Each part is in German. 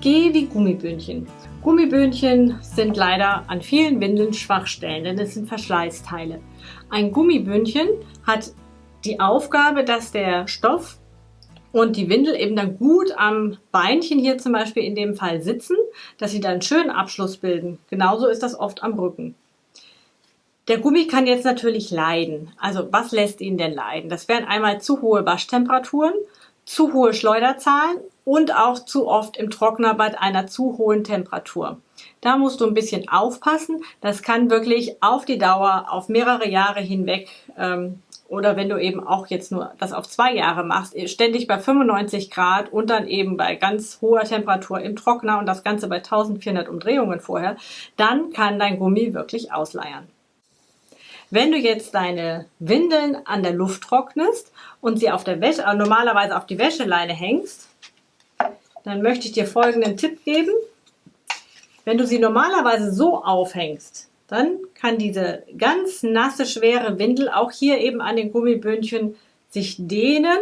G wie Gummibündchen. Gummibündchen sind leider an vielen Windeln Schwachstellen, denn es sind Verschleißteile. Ein Gummibündchen hat die Aufgabe, dass der Stoff und die Windel eben dann gut am Beinchen hier zum Beispiel in dem Fall sitzen, dass sie dann einen schönen Abschluss bilden. Genauso ist das oft am Rücken. Der Gummi kann jetzt natürlich leiden. Also was lässt ihn denn leiden? Das wären einmal zu hohe Waschtemperaturen, zu hohe Schleuderzahlen und auch zu oft im Trockner bei einer zu hohen Temperatur. Da musst du ein bisschen aufpassen. Das kann wirklich auf die Dauer, auf mehrere Jahre hinweg ähm, oder wenn du eben auch jetzt nur das auf zwei Jahre machst, ständig bei 95 Grad und dann eben bei ganz hoher Temperatur im Trockner und das Ganze bei 1400 Umdrehungen vorher, dann kann dein Gummi wirklich ausleiern. Wenn du jetzt deine Windeln an der Luft trocknest und sie auf der Wäsche, äh, normalerweise auf die Wäscheleine hängst, dann möchte ich dir folgenden Tipp geben. Wenn du sie normalerweise so aufhängst, dann kann diese ganz nasse, schwere Windel auch hier eben an den Gummibündchen sich dehnen.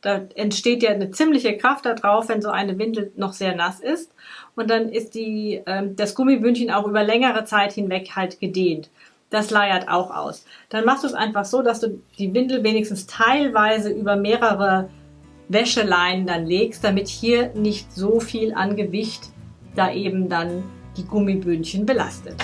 Da entsteht ja eine ziemliche Kraft da drauf, wenn so eine Windel noch sehr nass ist. Und dann ist die, äh, das Gummibündchen auch über längere Zeit hinweg halt gedehnt. Das leiert auch aus. Dann machst du es einfach so, dass du die Windel wenigstens teilweise über mehrere Wäscheleinen dann legst, damit hier nicht so viel an Gewicht da eben dann die Gummibündchen belastet.